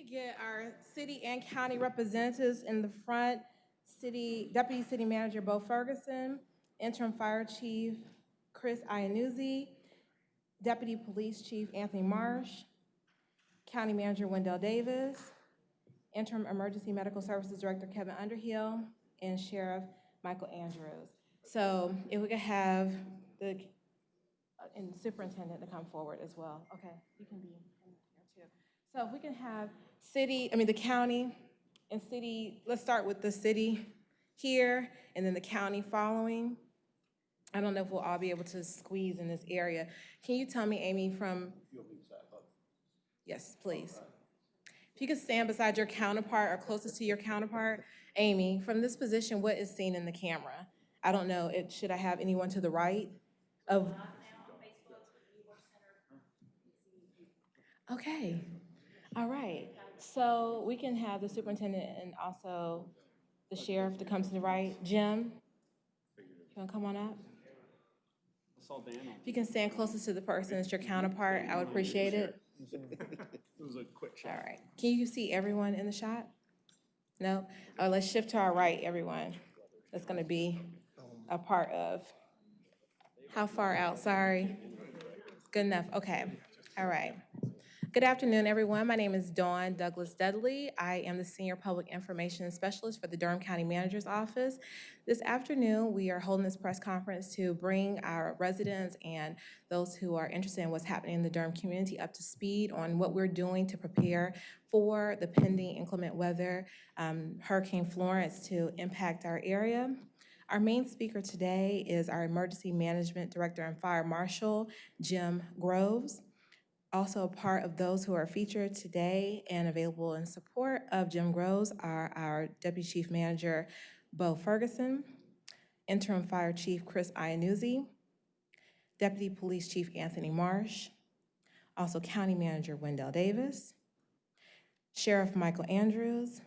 could get our city and county representatives in the front, city, Deputy City Manager Bo Ferguson, Interim Fire Chief Chris Iannuzzi, Deputy Police Chief Anthony Marsh, County Manager Wendell Davis, Interim Emergency Medical Services Director Kevin Underhill, and Sheriff Michael Andrews. So if we could have the, uh, and Superintendent to come forward as well. Okay, you can be in here too. So if we can have city, I mean, the county and city, let's start with the city here, and then the county following. I don't know if we'll all be able to squeeze in this area. Can you tell me, Amy, from? Yes, please. If you could stand beside your counterpart or closest to your counterpart, Amy, from this position, what is seen in the camera? I don't know, it, should I have anyone to the right of? Okay, all right. So we can have the superintendent and also the sheriff to come to the right. Jim, you wanna come on up? If you can stand closest to the person as your counterpart, I would appreciate it. It was a quick shot. right. Can you see everyone in the shot? No? Uh, let's shift to our right, everyone. That's gonna be a part of. How far out? Sorry. Good enough, okay. All right. Good afternoon, everyone. My name is Dawn Douglas Dudley. I am the Senior Public Information Specialist for the Durham County Manager's Office. This afternoon, we are holding this press conference to bring our residents and those who are interested in what's happening in the Durham community up to speed on what we're doing to prepare for the pending inclement weather, um, Hurricane Florence to impact our area. Our main speaker today is our Emergency Management Director and Fire Marshal, Jim Groves. Also a part of those who are featured today and available in support of Jim Groves are our Deputy Chief Manager, Bo Ferguson, Interim Fire Chief Chris Iannuzzi, Deputy Police Chief Anthony Marsh, also County Manager Wendell Davis, Sheriff Michael Andrews,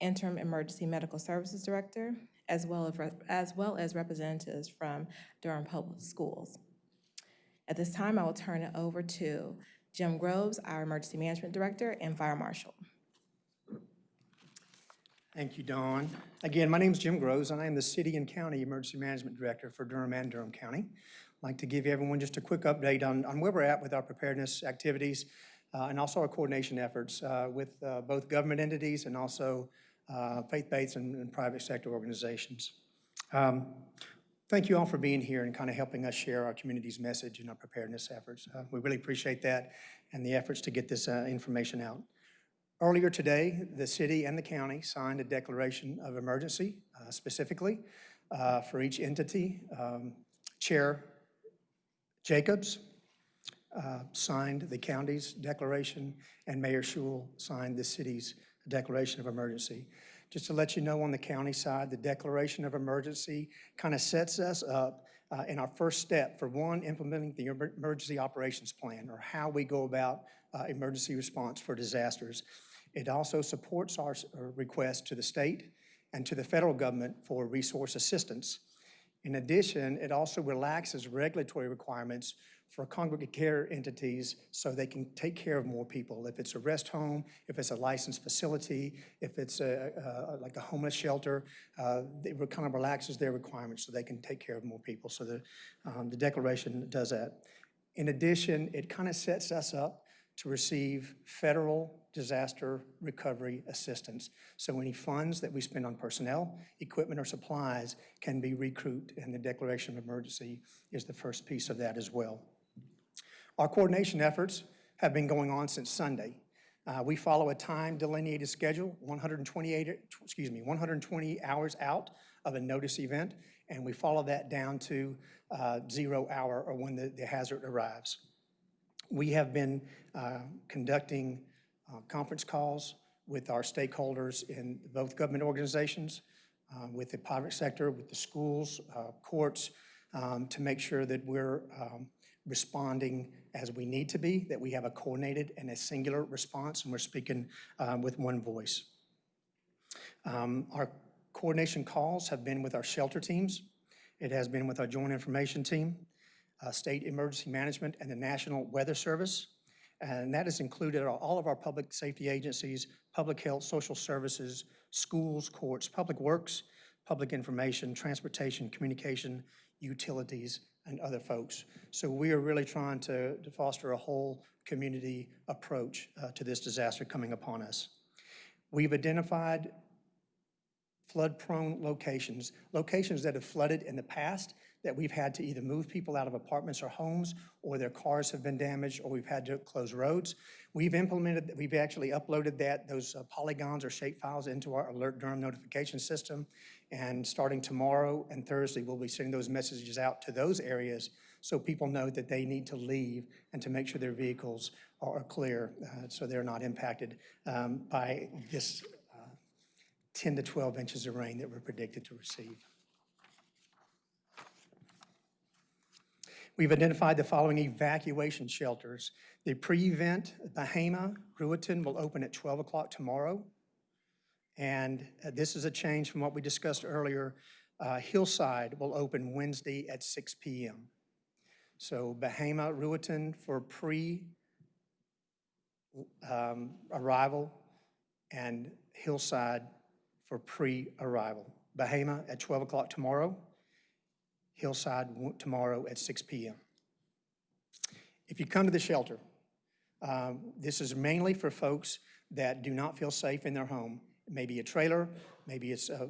Interim Emergency Medical Services Director, as well as, as well as representatives from Durham Public Schools. At this time, I will turn it over to Jim Groves, our Emergency Management Director and Fire Marshal. Thank you, Dawn. Again, my name is Jim Groves, and I am the City and County Emergency Management Director for Durham and Durham County. I'd like to give everyone just a quick update on, on where we're at with our preparedness activities uh, and also our coordination efforts uh, with uh, both government entities and also uh, faith-based and and private sector organizations. Um, Thank you all for being here and kind of helping us share our community's message and our preparedness efforts. Uh, We really appreciate that and the efforts to get this uh, information out. Earlier today, the city and the county signed a declaration of emergency uh, specifically uh, for each entity. Um, Chair Jacobs uh, signed the county's declaration, and Mayor Schewel signed the city's declaration of emergency. Just to let you know, on the county side, the declaration of emergency kind of sets us up uh, in our first step for one, implementing the emergency operations plan, or how we go about uh, emergency response for disasters. It also supports our uh, request to the state and to the federal government for resource assistance. In addition, it also relaxes regulatory requirements for congregate care entities so they can take care of more people. If it's a rest home, if it's a licensed facility, if it's a, a- like a homeless shelter, uh, it kind of relaxes their requirements so they can take care of more people. So the, um, the declaration does that. In addition, it kind of sets us up to receive federal disaster recovery assistance. So any funds that we spend on personnel, equipment, or supplies can be recouped, and the declaration of emergency is the first piece of that as well. Our coordination efforts have been going on since Sunday. Uh, We follow a time delineated schedule, 128, excuse me, 120 hours out of a notice event, and we follow that down to uh, zero hour or when the the hazard arrives. We have been uh, conducting conference calls with our stakeholders in both government organizations, uh, with the private sector, with the schools, uh, courts, um, to make sure that we're um, responding as we need to be, that we have a coordinated and a singular response, and we're speaking um, with one voice. Um, Our coordination calls have been with our shelter teams. It has been with our joint information team, uh, State Emergency Management, and the National Weather Service. And that has included all- of our public safety agencies, public health, social services, schools, courts, public works, public information, transportation, communication, utilities, and other folks. So we are really trying to to foster a whole community approach uh, to this disaster coming upon us. We've identified flood-prone locations, locations that have flooded in the past, that we've had to either move people out of apartments or homes, or their cars have been damaged, or we've had to close roads. We've implemented, we've actually uploaded that, those uh, polygons or shape files into our Alert Durham notification system. And starting tomorrow and Thursday, we'll be sending those messages out to those areas so people know that they need to leave and to make sure their vehicles are clear, uh, so they're not impacted um, by this 10 to 12 inches of rain that we're predicted to receive. We've identified the following evacuation shelters. The pre-event, Bahama, Ruritan will open at 12 o'clock tomorrow. And uh, this is a change from what we discussed earlier. Uh, Hillside will open Wednesday at 6 PM. So Bahama, Ruritan for pre-arrival, and Hillside for pre-arrival. Bahama at 12 o'clock tomorrow, Hillside tomorrow at 6 PM. If you come to the shelter, um, this is mainly for folks that do not feel safe in their home. Maybe a trailer, maybe it's uh,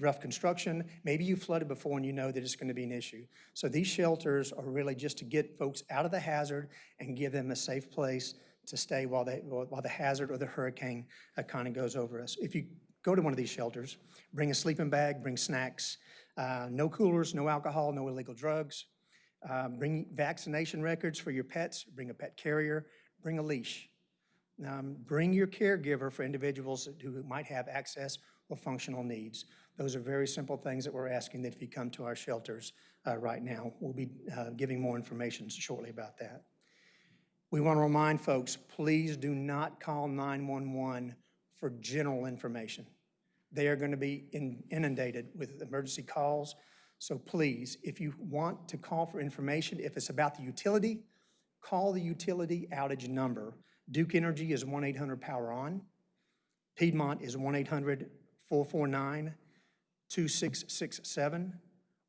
rough construction, maybe you flooded before and you know that it's going to be an issue. So these shelters are really just to get folks out of the hazard and give them a safe place to stay while they, while the hazard or the hurricane kind of goes over us. If you go to one of these shelters, bring a sleeping bag, bring snacks, uh, no coolers, no alcohol, no illegal drugs. Uh, Bring vaccination records for your pets, bring a pet carrier, bring a leash. Um, Bring your caregiver for individuals who might have access or functional needs. Those are very simple things that we're asking that if you come to our shelters uh, right now, we'll be uh, giving more information shortly about that. We want to remind folks, please do not call 911 for general information. They are going to be in- inundated with emergency calls. So please, if you want to call for information, if it's about the utility, call the utility outage number. Duke Energy is 1-800-POWER-ON. Piedmont is 1-800-449-2667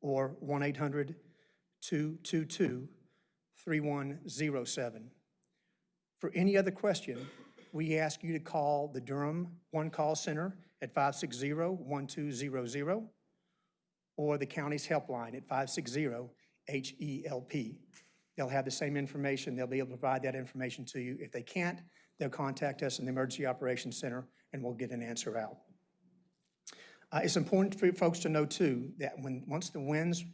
or 1-800-222-3107. For any other question, we ask you to call the Durham One Call Center at 560-1200 or the county's helpline at 560-HELP. E They'll have the same information, they'll be able to provide that information to you. If they can't, they'll contact us in the Emergency Operations Center and we'll get an answer out. Uh, It's important for folks to know too, that when, once the winds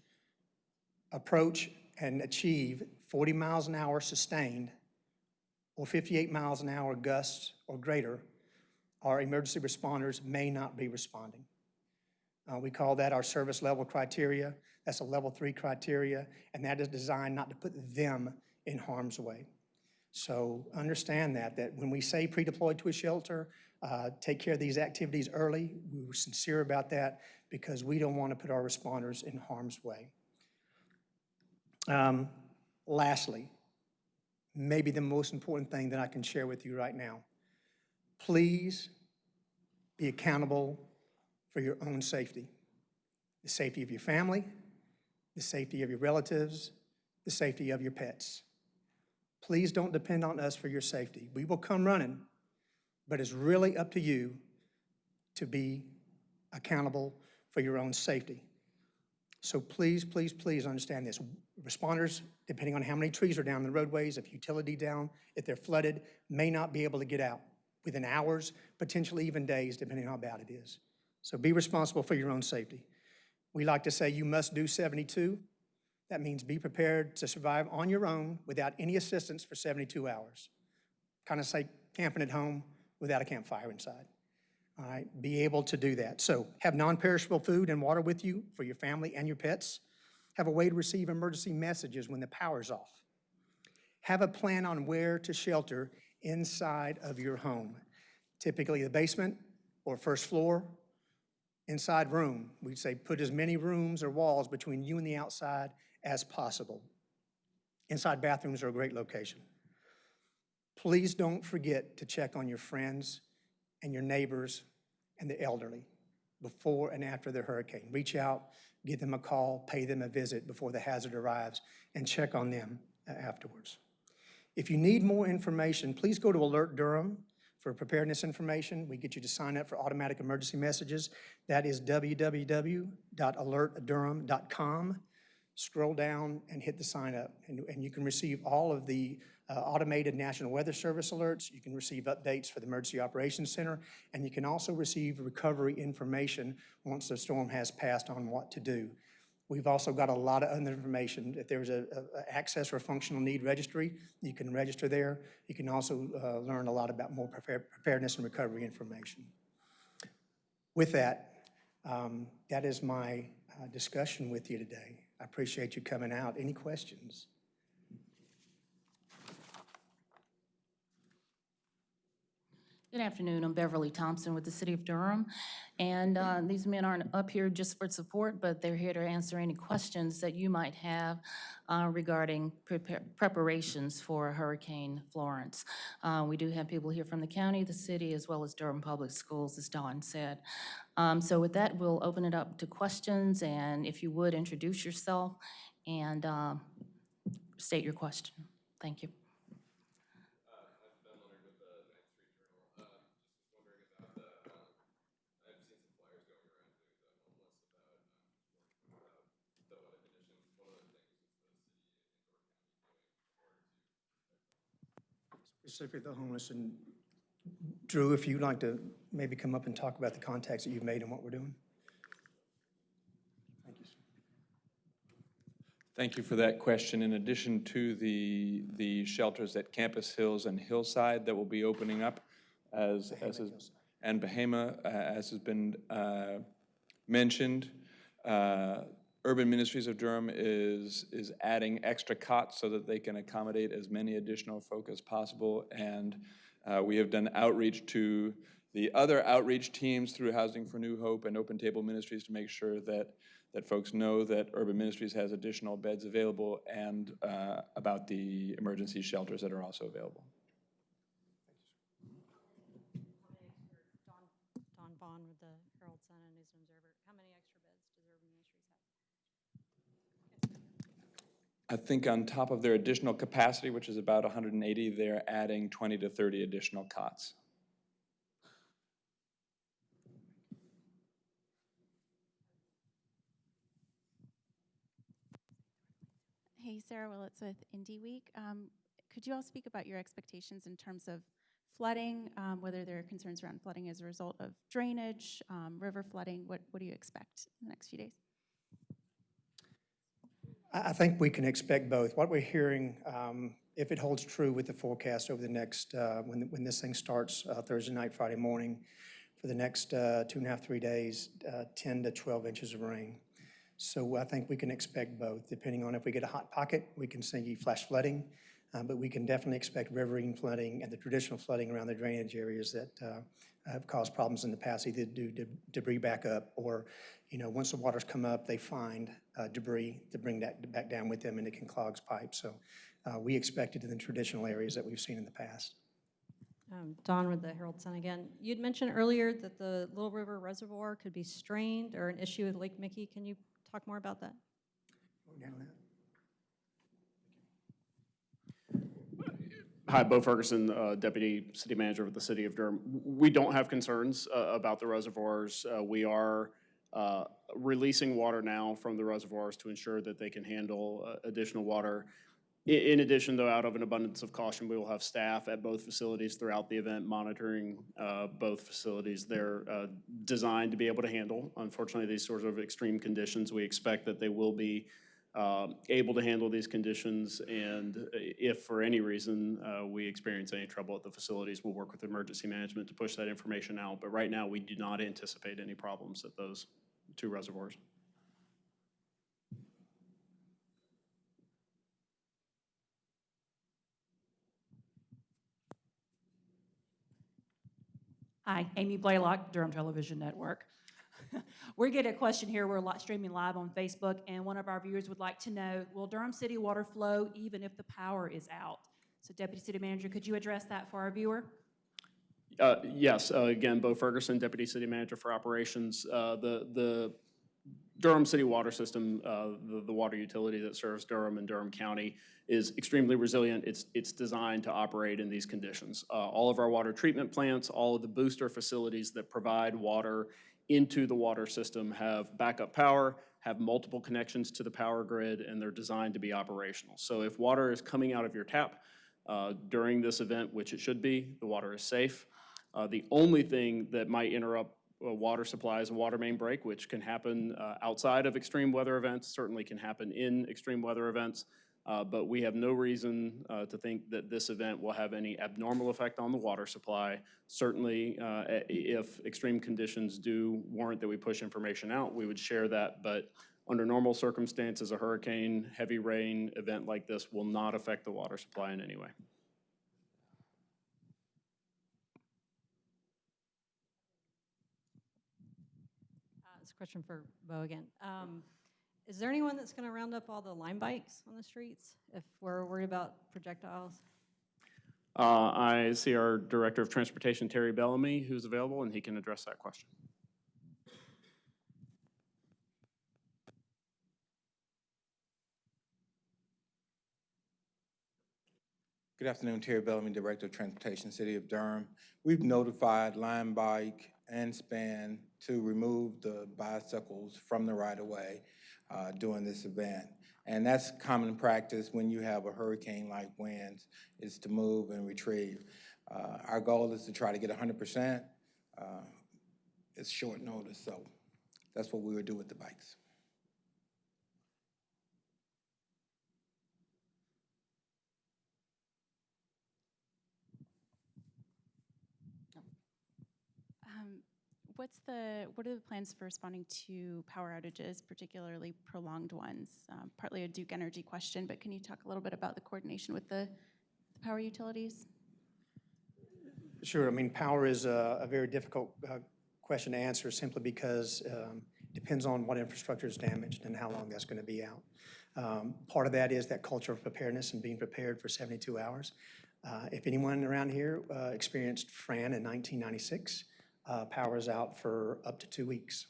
approach and achieve 40 miles an hour sustained, or 58 miles an hour gusts or greater, our emergency responders may not be responding. Uh, We call that our service level criteria. That's a level three criteria, and that is designed not to put them in harm's way. So understand that, that when we say pre-deployed to a shelter, uh, take care of these activities early, we were sincere about that because we don't want to put our responders in harm's way. Um, Lastly, maybe the most important thing that I can share with you right now. Please be accountable for your own safety, the safety of your family, the safety of your relatives, the safety of your pets. Please don't depend on us for your safety. We will come running, but it's really up to you to be accountable for your own safety. So please, please, please understand this. Responders, depending on how many trees are down the roadways, if utility down, if they're flooded, may not be able to get out within hours, potentially even days, depending on how bad it is. So be responsible for your own safety. We like to say you must do 72. That means be prepared to survive on your own without any assistance for 72 hours. Kind of say camping at home without a campfire inside. All right, be able to do that. So have non-perishable food and water with you for your family and your pets. Have a way to receive emergency messages when the power's off. Have a plan on where to shelter inside of your home. Typically the basement or first floor, inside room. We'd say put as many rooms or walls between you and the outside as possible. Inside bathrooms are a great location. Please don't forget to check on your friends and your neighbors and the elderly before and after the hurricane. Reach out, give them a call, pay them a visit before the hazard arrives, and check on them uh, afterwards. If you need more information, please go to Alert Durham for preparedness information. We get you to sign up for automatic emergency messages. That is www.alertdurham.com. Scroll down and hit the sign up, and, and you can receive all of the uh, automated National Weather Service alerts. You can receive updates for the Emergency Operations Center, and you can also receive recovery information once the storm has passed on what to do. We've also got a lot of other information. If there's a, access or functional need registry, you can register there. You can also uh, learn a lot about more prepare- preparedness and recovery information. With that, um, that is my uh, discussion with you today. I appreciate you coming out. Any questions? Good afternoon. I'm Beverly Thompson with the City of Durham. And uh, these men aren't up here just for support, but they're here to answer any questions that you might have uh, regarding prepar- preparations for Hurricane Florence. Uh, We do have people here from the county, the city, as well as Durham Public Schools, as Dawn said. Um, So with that, we'll open it up to questions, and if you would, introduce yourself and uh, state your question. Thank you. Specifically the homeless, and Drew, if you'd like to maybe come up and talk about the contacts that you've made and what we're doing? Thank you. Thank you for that question. In addition to the, the shelters at Campus Hills and Hillside that will be opening up as, as, is- and Bahama, uh, as has been uh, mentioned, uh, Urban Ministries of Durham is, is adding extra cots so that they can accommodate as many additional folk as possible. And uh, we have done outreach to the other outreach teams through Housing for New Hope and Open Table Ministries to make sure that, that folks know that Urban Ministries has additional beds available and uh, about the emergency shelters that are also available. Dawn Dawn Vaughan with the Herald Sun and News and Observer. How many extra beds does Urban Ministries have? I think on top of their additional capacity, which is about 180, they're adding 20 to 30 additional cots. Hey, Sarah Willets with Indie Week. Um, Could you all speak about your expectations in terms of flooding, um, whether there are concerns around flooding as a result of drainage, um, river flooding? What, what do you expect in the next few days? I, think we can expect both. What we're hearing, um, if it holds true with the forecast over the next, uh, when, when this thing starts uh, Thursday night, Friday morning, for the next uh, two and a half, three days, uh, 10 to 12 inches of rain. So I think we can expect both, depending on if we get a hot pocket, we can see flash flooding, uh, but we can definitely expect riverine flooding and the traditional flooding around the drainage areas that uh, have caused problems in the past, either due to debris backup or, you know, once the waters come up, they find uh, debris to bring that back down with them and it can clog pipes. So uh, we expect it in the traditional areas that we've seen in the past. Um, Dawn with the Herald Sun again. You'd mentioned earlier that the Little River Reservoir could be strained or an issue with Lake Michie. Can you talk more about that? Want to handle that? Hi, Bo Ferguson, uh, Deputy City Manager of the City of Durham. We don't have concerns uh, about the reservoirs. Uh, We are uh, releasing water now from the reservoirs to ensure that they can handle uh, additional water. In addition, though, out of an abundance of caution, we will have staff at both facilities throughout the event monitoring uh, both facilities. They're designed to be able to handle, unfortunately, these sorts of extreme conditions. We expect that they will be um, able to handle these conditions, and if for any reason uh, we experience any trouble at the facilities, we'll work with emergency management to push that information out. But right now, we do not anticipate any problems at those two reservoirs. Hi, Amy Blaylock, Durham Television Network. We get a question here, we're streaming live on Facebook, and one of our viewers would like to know, will Durham City water flow even if the power is out? So Deputy City Manager, could you address that for our viewer? Uh, Yes, uh, again, Bo Ferguson, Deputy City Manager for Operations. Uh, The the Durham City Water System, uh, the the water utility that serves Durham and Durham County, is extremely resilient. It's it's designed to operate in these conditions. Uh, All of our water treatment plants, all of the booster facilities that provide water into the water system have backup power, have multiple connections to the power grid, and they're designed to be operational. So if water is coming out of your tap uh, during this event, which it should be, the water is safe. Uh, The only thing that might interrupt a water supply is a water main break, which can happen uh, outside of extreme weather events, certainly can happen in extreme weather events. Uh, But we have no reason uh, to think that this event will have any abnormal effect on the water supply. Certainly, uh, if extreme conditions do warrant that we push information out, we would share that. But under normal circumstances, a hurricane, heavy rain event like this will not affect the water supply in any way. Uh, It's a question for Bo again. Um, Is there anyone that's going to round up all the Lime bikes on the streets if we're worried about projectiles? Uh, I see our Director of Transportation, Terry Bellamy, who's available, and he can address that question. Good afternoon, Terry Bellamy, Director of Transportation, City of Durham. We've notified Lime Bike and Spin to remove the bicycles from the right-of-way uh, during this event. And that's common practice when you have a hurricane-like winds, is to move and retrieve. Uh, Our goal is to try to get hundred percent. Uh, It's short notice, so that's what we would do with the bikes. Um, What's the, what are the plans for responding to power outages, particularly prolonged ones? Um, Partly a Duke Energy question, but can you talk a little bit about the coordination with the the power utilities? Sure, I mean, power is a, a very difficult uh, question to answer simply because um, depends on what infrastructure is damaged and how long that's going to be out. Um, Part of that is that culture of preparedness and being prepared for 72 hours. Uh, If anyone around here uh, experienced Fran in 1996, uh, power is out for up to two weeks.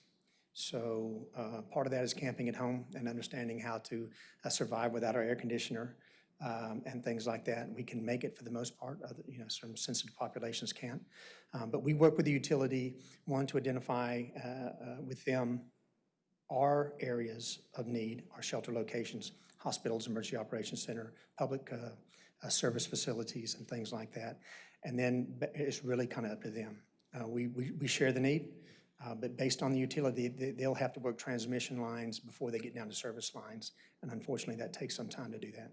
So uh, part of that is camping at home and understanding how to uh, survive without our air conditioner um, and things like that. We can make it for the most part, other- you know, some sensitive populations can't. Um, But we work with the utility, one, to identify uh, uh, with them our areas of need, our shelter locations, hospitals, emergency operations center, public uh, service facilities and things like that. And then it's really kind of up to them. Uh, We, we, we share the need, uh, but based on the utility, they- they'll have to work transmission lines before they get down to service lines. And unfortunately, that takes some time to do that.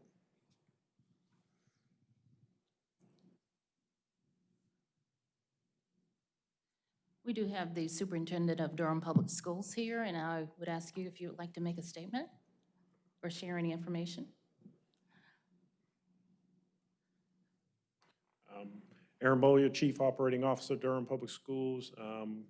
We do have the Superintendent of Durham Public Schools here, and I would ask you if you would like to make a statement or share any information. Aaron Beaulieu, Chief Operating Officer, Durham Public Schools. Um,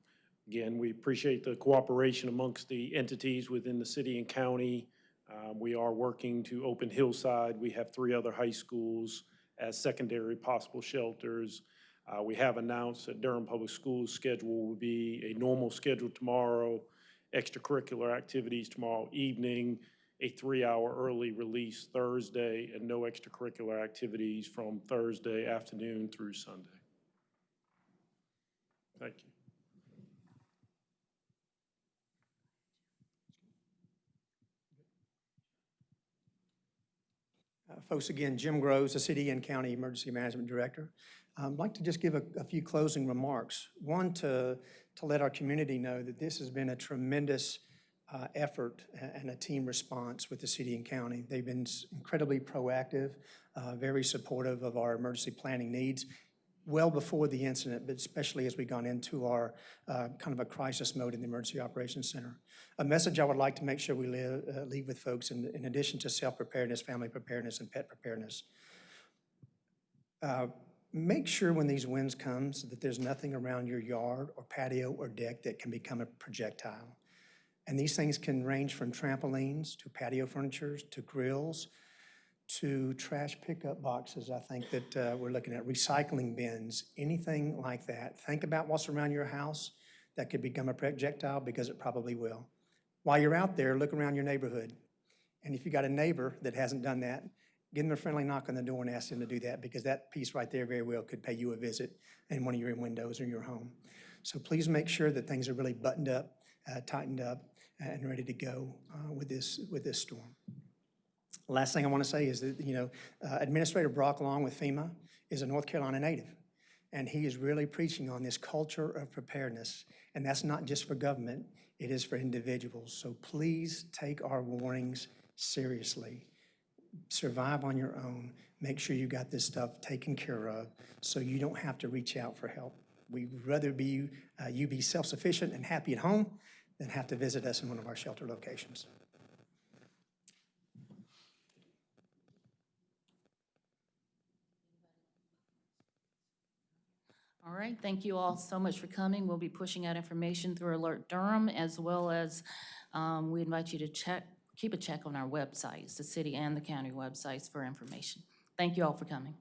Again, we appreciate the cooperation amongst the entities within the city and county. Um, We are working to open Hillside. We have three other high schools as secondary possible shelters. Uh, We have announced that Durham Public Schools schedule will be a normal schedule tomorrow, extracurricular activities tomorrow evening, a three-hour early release Thursday, and no extracurricular activities from Thursday afternoon through Sunday. Thank you. Uh, Folks, again, Jim Groves, the City and County Emergency Management Director. I'd like to just give a, a few closing remarks. One, to, to let our community know that this has been a tremendous uh, effort and a team response with the city and county. They've been incredibly proactive, uh, very supportive of our emergency planning needs, well before the incident, but especially as we've gone into our uh, kind of a crisis mode in the Emergency Operations Center. A message I would like to make sure we live, uh, leave with folks, in, in addition to self-preparedness, family preparedness, and pet preparedness. Uh, Make sure when these winds comes that there's nothing around your yard or patio or deck that can become a projectile. And these things can range from trampolines to patio furnitures to grills to trash pickup boxes, I think that uh, we're looking at recycling bins, anything like that. Think about what's around your house that could become a projectile because it probably will. While you're out there, look around your neighborhood. And if you got a neighbor that hasn't done that, give them a friendly knock on the door and ask them to do that because that piece right there very well could pay you a visit in one of your windows or your home. So please make sure that things are really buttoned up, uh, tightened up, and ready to go uh, with this, with this storm. Last thing I want to say is that, you know, uh, Administrator Brock, Long with FEMA, is a North Carolina native. And he is really preaching on this culture of preparedness. And that's not just for government, it is for individuals. So please take our warnings seriously. Survive on your own. Make sure you got this stuff taken care of so you don't have to reach out for help. We'd rather be, uh, you be self-sufficient and happy at home than have to visit us in one of our shelter locations. All right, thank you all so much for coming. We'll be pushing out information through Alert Durham, as well as um, we invite you to check, keep a check on our websites, the city and the county websites for information. Thank you all for coming.